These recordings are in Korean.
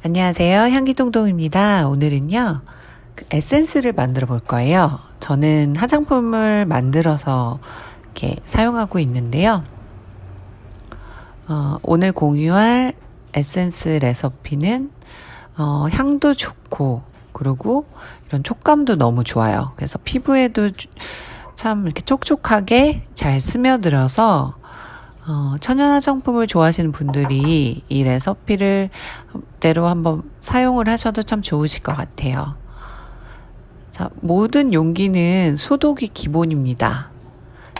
안녕하세요. 향기동동입니다. 오늘은요, 그 에센스를 만들어 볼 거예요. 저는 화장품을 만들어서 이렇게 사용하고 있는데요. 어, 오늘 공유할 에센스 레시피는 어, 향도 좋고, 그리고 이런 촉감도 너무 좋아요. 그래서 피부에도 참 이렇게 촉촉하게 잘 스며들어서 어, 천연 화장품을 좋아하시는 분들이 이 레시피를 대로 한번 사용을 하셔도 참 좋으실 것 같아요. 자, 모든 용기는 소독이 기본입니다.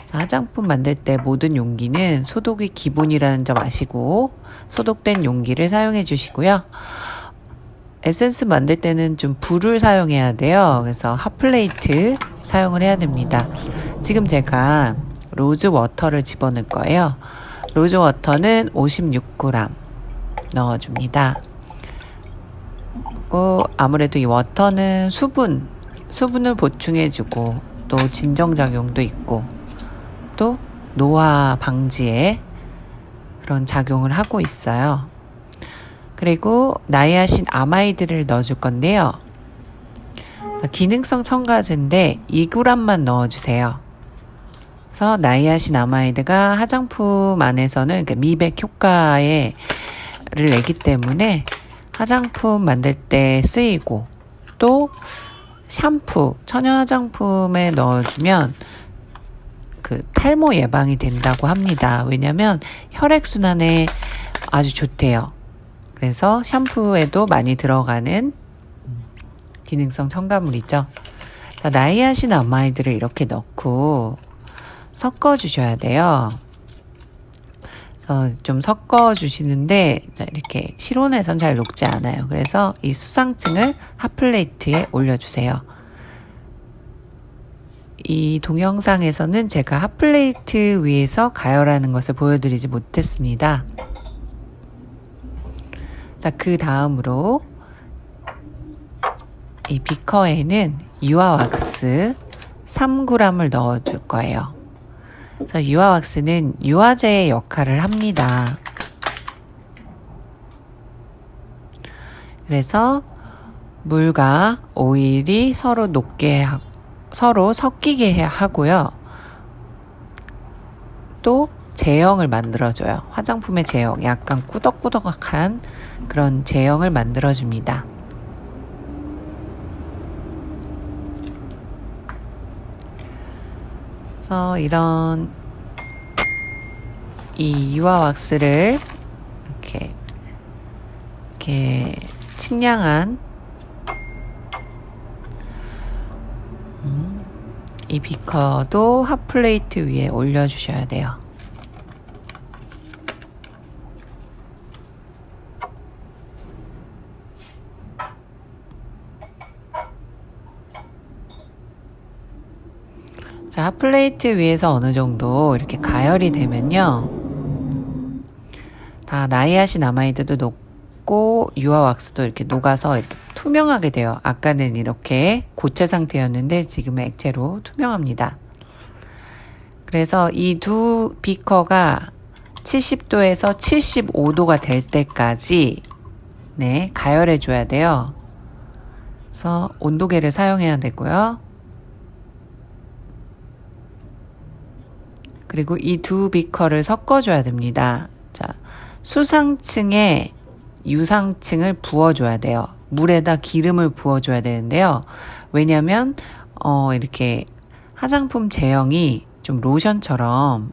자, 화장품 만들 때 모든 용기는 소독이 기본이라는 점 아시고 소독된 용기를 사용해 주시고요. 에센스 만들 때는 좀 불을 사용해야 돼요. 그래서 핫플레이트 사용을 해야 됩니다. 지금 제가 rose water를 집어넣을 거예요. rose water는 56g 넣어줍니다. 그리고 아무래도 이 water는 수분, 수분을 보충해주고 또 진정작용도 있고 또 노화 방지에 그런 작용을 하고 있어요. 그리고 niacinamide를 넣어줄 건데요. 기능성 첨가제인데 2g만 넣어주세요. 그래서 나이아신 아마이드가 화장품 안에서는 미백 효과를 내기 때문에 화장품 만들 때 쓰이고 또 샴푸, 천연 화장품에 넣어주면 그 탈모 예방이 된다고 합니다. 왜냐면 혈액순환에 아주 좋대요. 그래서 샴푸에도 많이 들어가는 기능성 첨가물이죠. 자, niacinamide를 이렇게 넣고 섞어 주셔야 돼요. 어, 좀 섞어 주시는데 이렇게 실온에선 잘 녹지 않아요. 그래서 이 수상층을 hot plate에 올려주세요. 이 동영상에서는 제가 hot plate 위에서 가열하는 것을 보여드리지 못했습니다. 자, 그 다음으로 이 비커에는 유화 왁스 3g을 넣어줄 거예요. 그래서 유화 왁스는 유화제의 역할을 합니다. 그래서 물과 오일이 서로 녹게 하, 서로 섞이게 하고요. 또 제형을 만들어줘요. 화장품의 제형, 약간 꾸덕꾸덕한 그런 제형을 만들어줍니다. 그래서 이런 이 유화 왁스를 이렇게 이렇게 측량한 음, 이 비커도 hot plate 위에 올려주셔야 돼요. 자, hot plate 위에서 어느 정도 이렇게 가열이 되면요. 다 niacinamide도 녹고 유화 왁스도 이렇게 녹아서 이렇게 투명하게 돼요. 아까는 이렇게 고체 상태였는데 지금은 액체로 투명합니다. 그래서 이 두 비커가 70도에서 75도가 될 때까지 네, 가열해 줘야 돼요. 그래서 온도계를 사용해야 되고요. 그리고 이 두 비커를 섞어줘야 됩니다. 자, 수상층에 유상층을 부어줘야 돼요. 물에다 기름을 부어줘야 되는데요. 왜냐면, 어, 이렇게 화장품 제형이 좀 로션처럼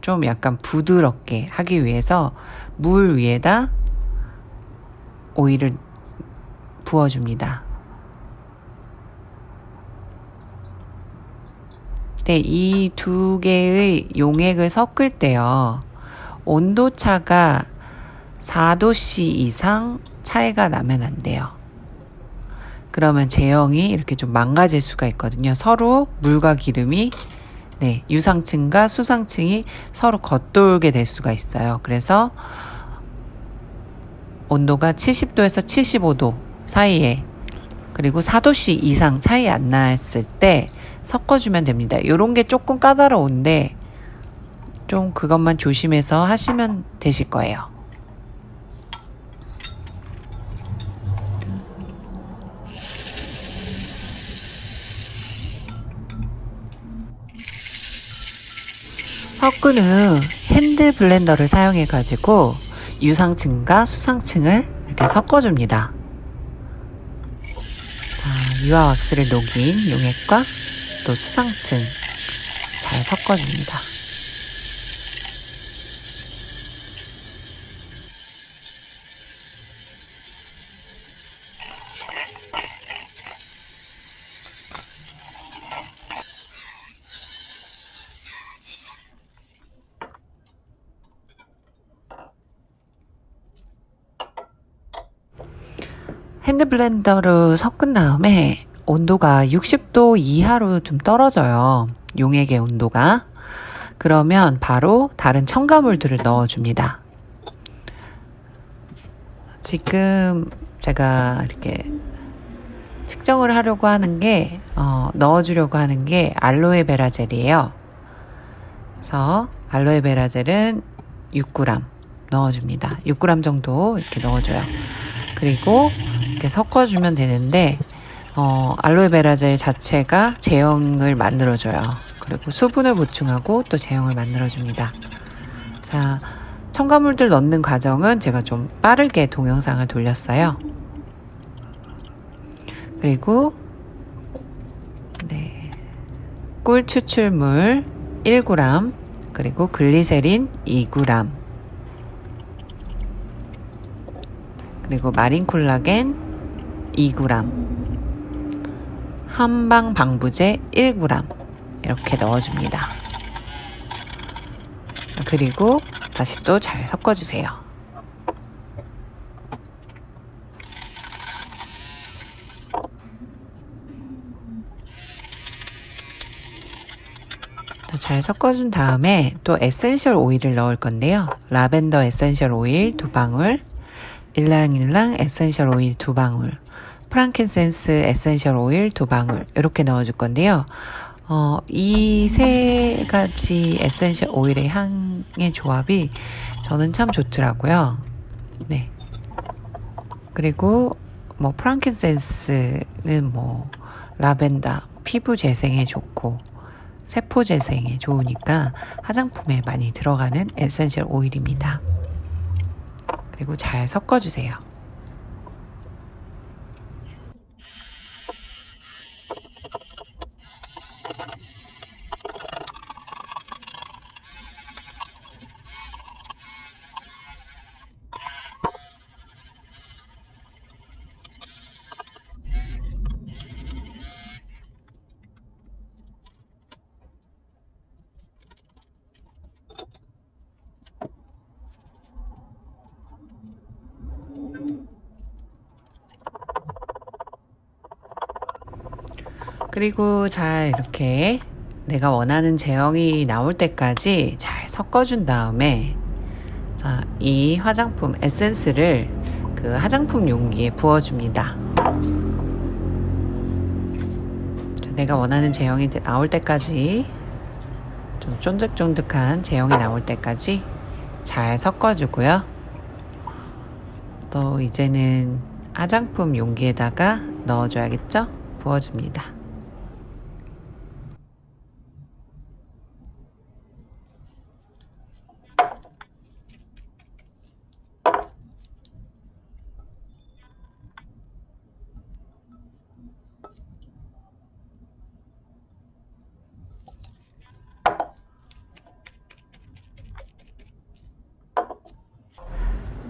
좀 약간 부드럽게 하기 위해서 물 위에다 오일을 부어줍니다. 네, 이 두 개의 용액을 섞을 때요. 온도 차가 4도씨 이상 차이가 나면 안 돼요. 그러면 제형이 이렇게 좀 망가질 수가 있거든요. 서로 물과 기름이 네, 유상층과 수상층이 서로 겉돌게 될 수가 있어요. 그래서 온도가 70도에서 75도 사이에 그리고 4도씨 이상 차이 안 났을 때 섞어주면 됩니다. 이런 게 조금 까다로운데 좀 그것만 조심해서 하시면 되실 거예요. 섞은 후 hand blender를 사용해 가지고 유상층과 수상층을 이렇게 섞어줍니다. 자, 유화 왁스를 녹인 용액과 또 수상층 잘 섞어줍니다. 핸드 블렌더로 섞은 다음에 온도가 60도 이하로 좀 떨어져요. 용액의 온도가. 그러면 바로 다른 첨가물들을 넣어줍니다. 지금 제가 이렇게 측정을 하려고 하는 게, 어, 넣어주려고 하는 게 알로에 베라 젤이에요. 그래서 알로에 베라 젤은 6g 넣어줍니다. 6g 정도 이렇게 넣어줘요. 그리고 이렇게 섞어주면 되는데 어, 알로에베라 젤 자체가 제형을 만들어줘요. 그리고 수분을 보충하고 또 제형을 만들어줍니다. 자, 첨가물들 넣는 과정은 제가 좀 빠르게 동영상을 돌렸어요. 그리고 네, 꿀 추출물 1g 그리고 글리세린 2g 그리고 마린 콜라겐 2g 한방 방부제 1g 이렇게 넣어줍니다. 그리고 다시 또 잘 섞어주세요. 잘 섞어준 다음에 또 에센셜 오일을 넣을 건데요. 라벤더 에센셜 오일 두 방울, 일랑일랑 에센셜 오일 두 방울, 프랑킨센스 에센셜 오일 두 방울 이렇게 넣어줄 건데요. 어, 이 세 가지 에센셜 오일의 향의 조합이 저는 참 좋더라고요. 네. 그리고 뭐 프랑킨센스는 뭐 라벤더 피부 재생에 좋고 세포 재생에 좋으니까 화장품에 많이 들어가는 에센셜 오일입니다. 그리고 잘 섞어주세요. 그리고 잘 이렇게 내가 원하는 제형이 나올 때까지 잘 섞어준 다음에 자, 이 화장품 에센스를 그 화장품 용기에 부어줍니다. 내가 원하는 제형이 나올 때까지 좀 쫀득쫀득한 제형이 나올 때까지 잘 섞어주고요. 또 이제는 화장품 용기에다가 넣어줘야겠죠? 부어줍니다.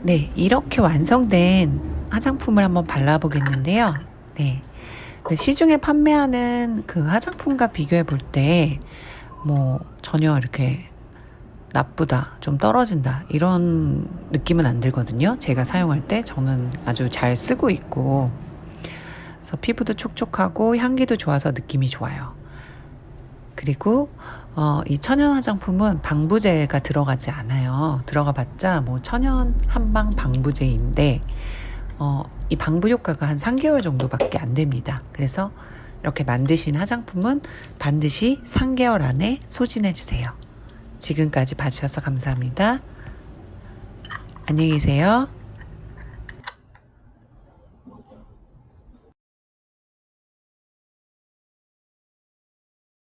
네, 이렇게 완성된 화장품을 한번 발라보겠는데요. 네. 그 시중에 판매하는 그 화장품과 비교해 볼 때, 뭐, 전혀 이렇게 나쁘다, 좀 떨어진다, 이런 느낌은 안 들거든요. 제가 사용할 때 저는 아주 잘 쓰고 있고, 그래서 피부도 촉촉하고 향기도 좋아서 느낌이 좋아요. 그리고 어, 이 천연 화장품은 방부제가 들어가지 않아요. 들어가 봤자 뭐 천연 한방 방부제인데 어, 이 방부 효과가 한 3개월 정도밖에 안 됩니다. 그래서 이렇게 만드신 화장품은 반드시 3개월 안에 소진해 주세요. 지금까지 봐주셔서 감사합니다. 안녕히 계세요.